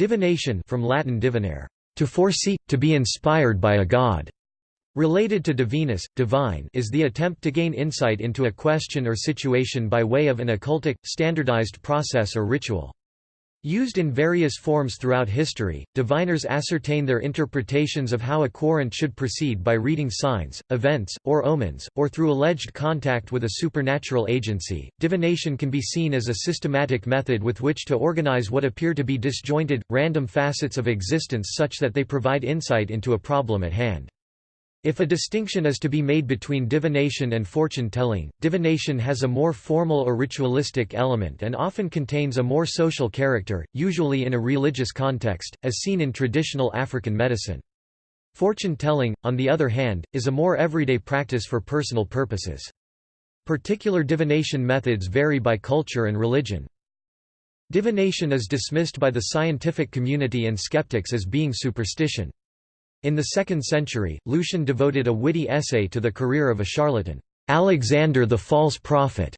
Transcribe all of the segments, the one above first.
Divination from Latin divinare, to foresee, to be inspired by a god. Related to divinus, divine is the attempt to gain insight into a question or situation by way of an occultic, standardized process or ritual. Used in various forms throughout history, diviners ascertain their interpretations of how a querent should proceed by reading signs, events, or omens, or through alleged contact with a supernatural agency. Divination can be seen as a systematic method with which to organize what appear to be disjointed, random facets of existence such that they provide insight into a problem at hand. If a distinction is to be made between divination and fortune-telling, divination has a more formal or ritualistic element and often contains a more social character, usually in a religious context, as seen in traditional African medicine. Fortune-telling, on the other hand, is a more everyday practice for personal purposes. Particular divination methods vary by culture and religion. Divination is dismissed by the scientific community and skeptics as being superstition. In the 2nd century, Lucian devoted a witty essay to the career of a charlatan, Alexander the False Prophet,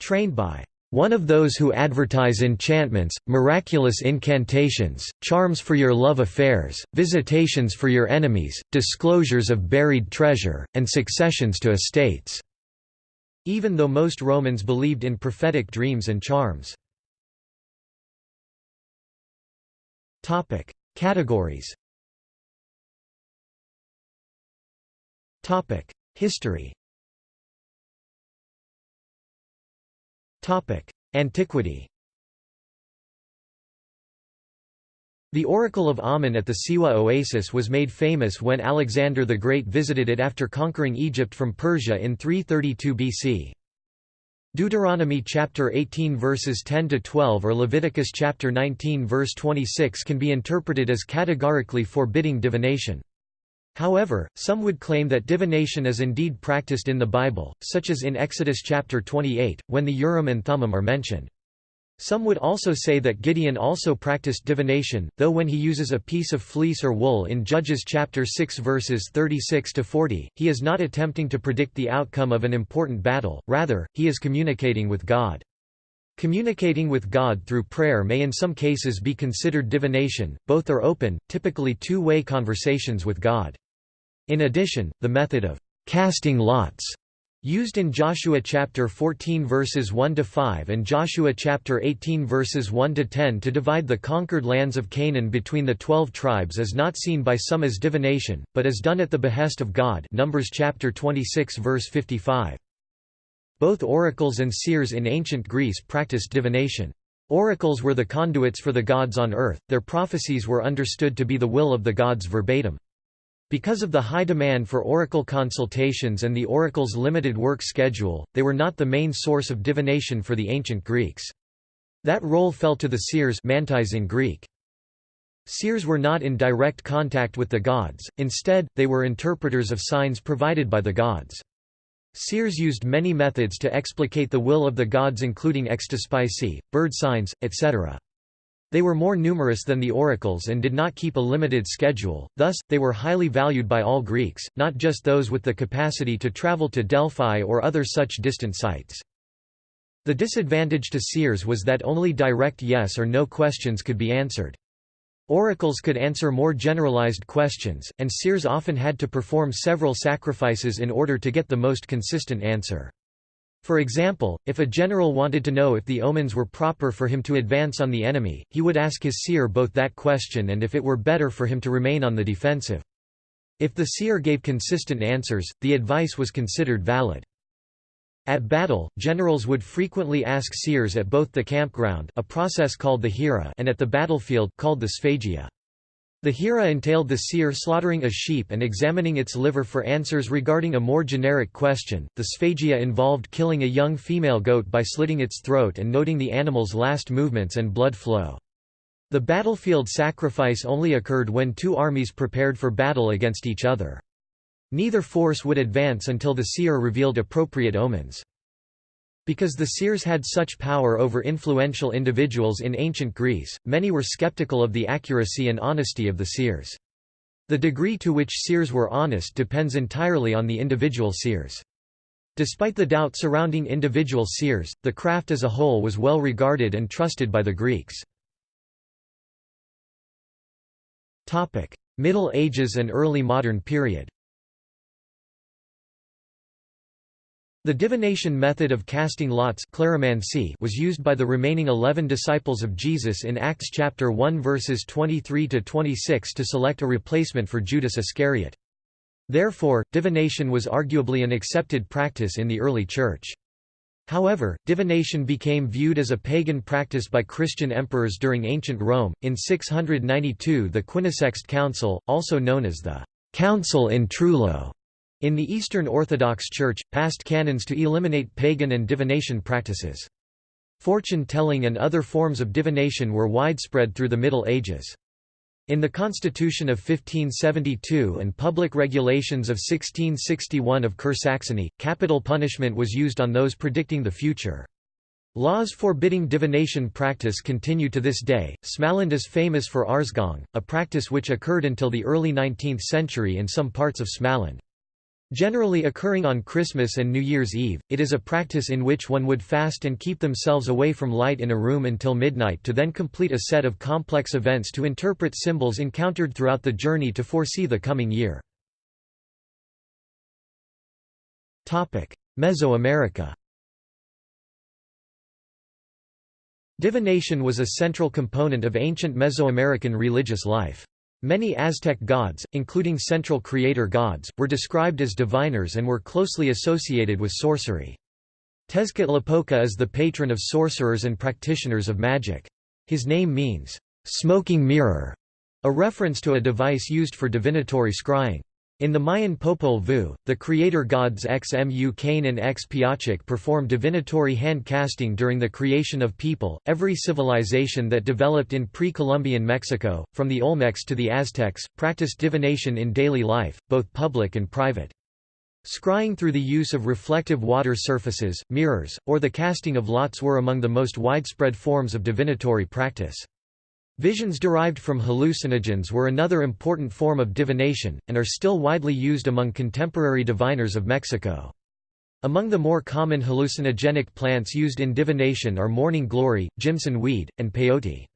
trained by one of those who advertise enchantments, miraculous incantations, charms for your love affairs, visitations for your enemies, disclosures of buried treasure, and successions to estates." Even though most Romans believed in prophetic dreams and charms. Categories History Topic: Antiquity The Oracle of Amun at the Siwa oasis was made famous when Alexander the Great visited it after conquering Egypt from Persia in 332 BC. Deuteronomy chapter 18 verses 10 to 12 or Leviticus chapter 19 verse 26 can be interpreted as categorically forbidding divination. However, some would claim that divination is indeed practiced in the Bible, such as in Exodus chapter 28, when the Urim and Thummim are mentioned. Some would also say that Gideon also practiced divination, though when he uses a piece of fleece or wool in Judges chapter 6 verses 36 to 40, he is not attempting to predict the outcome of an important battle, rather, he is communicating with God. Communicating with God through prayer may in some cases be considered divination, both are open, typically two-way conversations with God. In addition, the method of casting lots used in Joshua chapter 14 verses 1 to 5 and Joshua chapter 18 verses 1 to 10 to divide the conquered lands of Canaan between the 12 tribes is not seen by some as divination, but is done at the behest of God. Numbers chapter 26 verse 55. Both oracles and seers in ancient Greece practiced divination. Oracles were the conduits for the gods on earth, their prophecies were understood to be the will of the gods verbatim. Because of the high demand for oracle consultations and the oracle's limited work schedule, they were not the main source of divination for the ancient Greeks. That role fell to the seers mantis in Greek. Seers were not in direct contact with the gods, instead, they were interpreters of signs provided by the gods. Seers used many methods to explicate the will of the gods including extispicy, bird signs, etc. They were more numerous than the oracles and did not keep a limited schedule, thus, they were highly valued by all Greeks, not just those with the capacity to travel to Delphi or other such distant sites. The disadvantage to seers was that only direct yes or no questions could be answered. Oracles could answer more generalized questions, and seers often had to perform several sacrifices in order to get the most consistent answer. For example, if a general wanted to know if the omens were proper for him to advance on the enemy, he would ask his seer both that question and if it were better for him to remain on the defensive. If the seer gave consistent answers, the advice was considered valid. At battle, generals would frequently ask seers at both the campground a process called the hiera and at the battlefield called the sphagia. The hiera entailed the seer slaughtering a sheep and examining its liver for answers regarding a more generic question. The sphagia involved killing a young female goat by slitting its throat and noting the animal's last movements and blood flow. The battlefield sacrifice only occurred when two armies prepared for battle against each other. Neither force would advance until the seer revealed appropriate omens. Because the seers had such power over influential individuals in ancient Greece, many were skeptical of the accuracy and honesty of the seers. The degree to which seers were honest depends entirely on the individual seers. Despite the doubt surrounding individual seers, the craft as a whole was well regarded and trusted by the Greeks. Middle Ages and early modern period The divination method of casting lots was used by the remaining eleven disciples of Jesus in Acts chapter 1 verses 23–26 to select a replacement for Judas Iscariot. Therefore, divination was arguably an accepted practice in the early Church. However, divination became viewed as a pagan practice by Christian emperors during ancient Rome. In 692, the Quinisext Council, also known as the Council in Trullo, in the Eastern Orthodox Church, passed canons to eliminate pagan and divination practices. Fortune-telling and other forms of divination were widespread through the Middle Ages. In the Constitution of 1572 and public regulations of 1661 of Kur-Saxony, capital punishment was used on those predicting the future. Laws forbidding divination practice continue to this day. Smaland is famous for Arsgong, a practice which occurred until the early 19th century in some parts of Smaland. Generally occurring on Christmas and New Year's Eve, it is a practice in which one would fast and keep themselves away from light in a room until midnight to then complete a set of complex events to interpret symbols encountered throughout the journey to foresee the coming year. Mesoamerica Divination was a central component of ancient Mesoamerican religious life. Many Aztec gods, including central creator gods, were described as diviners and were closely associated with sorcery. Tezcatlipoca is the patron of sorcerers and practitioners of magic. His name means, "...smoking mirror", a reference to a device used for divinatory scrying. In the Mayan Popol Vuh, the creator gods Xmucane and X performed divinatory hand casting during the creation of people. Every civilization that developed in pre Columbian Mexico, from the Olmecs to the Aztecs, practiced divination in daily life, both public and private. Scrying through the use of reflective water surfaces, mirrors, or the casting of lots were among the most widespread forms of divinatory practice. Visions derived from hallucinogens were another important form of divination, and are still widely used among contemporary diviners of Mexico. Among the more common hallucinogenic plants used in divination are morning glory, Jimson weed, and peyote.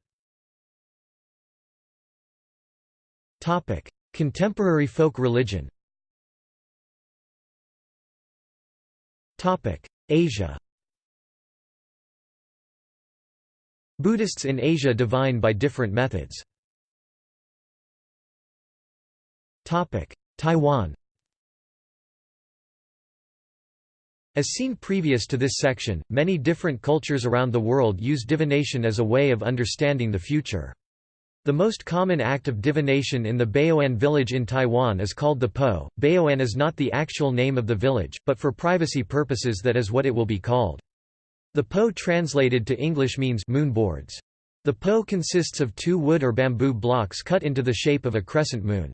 Contemporary folk religion Asia Buddhists in Asia divine by different methods. Taiwan As seen previous to this section, many different cultures around the world use divination as a way of understanding the future. The most common act of divination in the Baoan village in Taiwan is called the Po. Baoan is not the actual name of the village, but for privacy purposes that is what it will be called. The po translated to English means moonboards. The po consists of two wood or bamboo blocks cut into the shape of a crescent moon.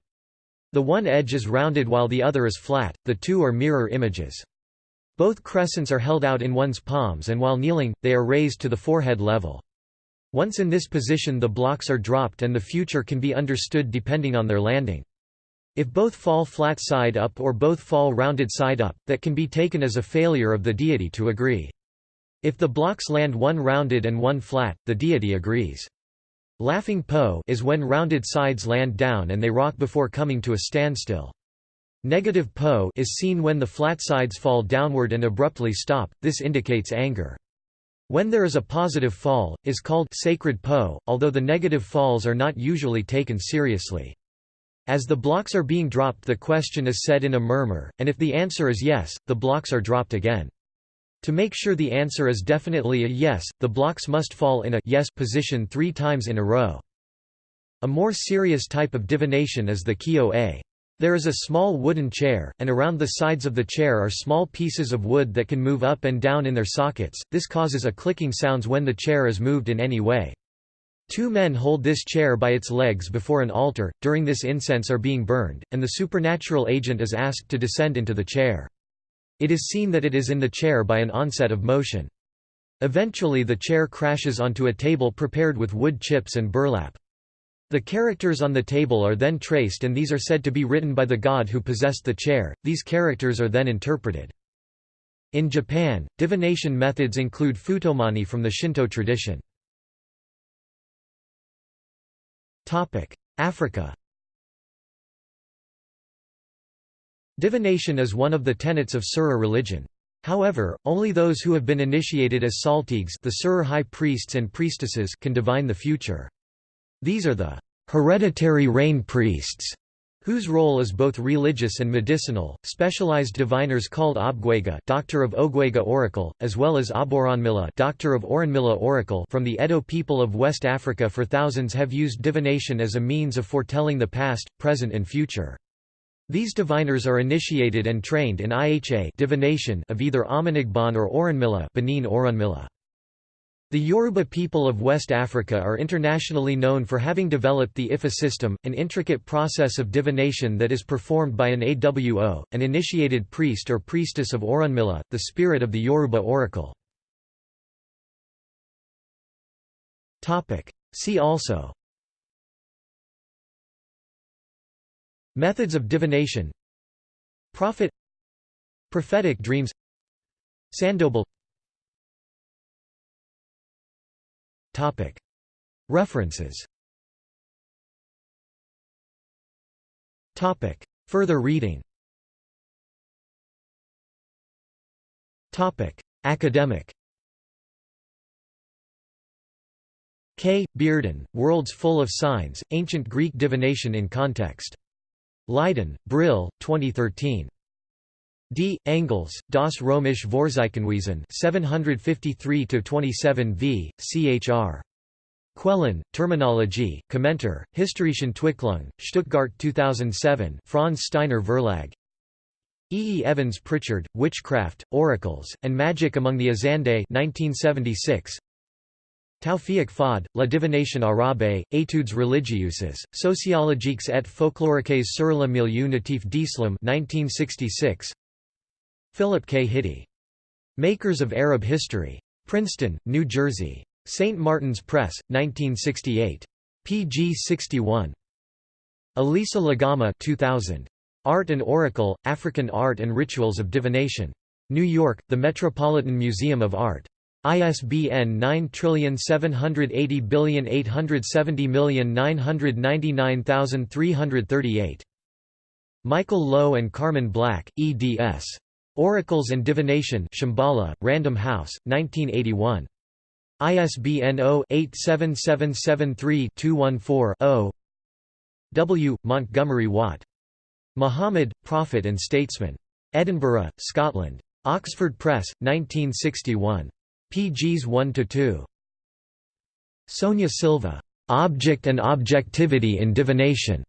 The one edge is rounded while the other is flat, the two are mirror images. Both crescents are held out in one's palms and while kneeling, they are raised to the forehead level. Once in this position the blocks are dropped and the future can be understood depending on their landing. If both fall flat side up or both fall rounded side up, that can be taken as a failure of the deity to agree. If the blocks land one rounded and one flat, the deity agrees. Laughing Po is when rounded sides land down and they rock before coming to a standstill. Negative Po is seen when the flat sides fall downward and abruptly stop, this indicates anger. When there is a positive fall, is called sacred Po, although the negative falls are not usually taken seriously. As the blocks are being dropped the question is said in a murmur, and if the answer is yes, the blocks are dropped again. To make sure the answer is definitely a yes, the blocks must fall in a yes position three times in a row. A more serious type of divination is the kyo-a. There is a small wooden chair, and around the sides of the chair are small pieces of wood that can move up and down in their sockets, this causes a clicking sounds when the chair is moved in any way. Two men hold this chair by its legs before an altar, during this incense are being burned, and the supernatural agent is asked to descend into the chair. It is seen that it is in the chair by an onset of motion. Eventually the chair crashes onto a table prepared with wood chips and burlap. The characters on the table are then traced and these are said to be written by the god who possessed the chair, these characters are then interpreted. In Japan, divination methods include futomani from the Shinto tradition. Africa Divination is one of the tenets of Serer religion. However, only those who have been initiated as saltigs the Serer high priests and priestesses can divine the future. These are the hereditary rain priests, whose role is both religious and medicinal. Specialized diviners called Obgwega, Doctor of Ogwega Oracle, as well as Aboronmila, Doctor of Oranmila Oracle, from the Edo people of West Africa for thousands have used divination as a means of foretelling the past, present and future. These diviners are initiated and trained in IHA divination of either Amanigban or Oranmila Benin Oranmila. The Yoruba people of West Africa are internationally known for having developed the Ifa system, an intricate process of divination that is performed by an AWO, an initiated priest or priestess of Orunmila, the spirit of the Yoruba oracle. See also Methods of divination. Prophet. Prophetic dreams. Sandobele References. Further reading. Academic. K. Beerden, Worlds Full of Signs, Ancient Greek Divination in Context. Leiden, Brill, 2013. D. Engels, Das Römische Vorzeichenwesen 753–27 v. Chr. Quellen, Terminologie, Kommentar, Historischen Entwicklung, Stuttgart 2007 Franz Steiner Verlag. E. E. Evans Pritchard, Witchcraft, Oracles, and Magic Among the Azande 1976. Tawfiq Fahd, La divination arabe, études religieuses, sociologiques et folkloriques sur le milieu natif d'Islam 1966. Philip K. Hitti. Makers of Arab History. Princeton, New Jersey. St. Martin's Press, 1968. pg 61. Alisa LaGamma 2000. Art and Oracle, African Art and Rituals of Divination. New York, The Metropolitan Museum of Art. ISBN 9780870999338. Michael Loewe and Carmen Black, eds. Oracles and Divination Shambhala, Random House, 1981. ISBN 0-87773-214-0 W. Montgomery Watt. Muhammad, Prophet and Statesman. Edinburgh, Scotland. Oxford Press, 1961. Pgs 1–2. Sonia Silva. Object and Objectivity in Divination.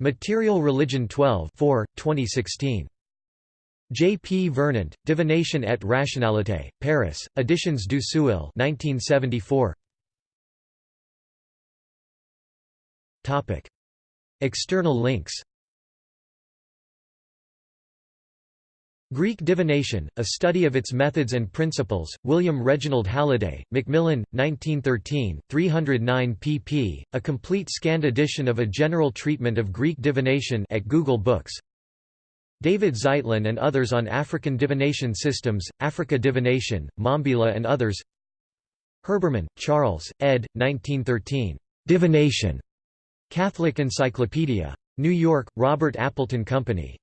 Material Religion 12 4, 2016. J. P. Vernant, Divination et rationalité, Paris, Editions du Seuil 1974. External links Greek divination, a study of its methods and principles, William Reginald Halliday, Macmillan, 1913, 309 pp. A complete scanned edition of a general treatment of Greek divination at Google Books David Zeitlyn and others on African divination systems, Africa Divination, Mambila and others Herbermann, Charles, ed. 1913. Divination. Catholic Encyclopedia. New York, Robert Appleton Company.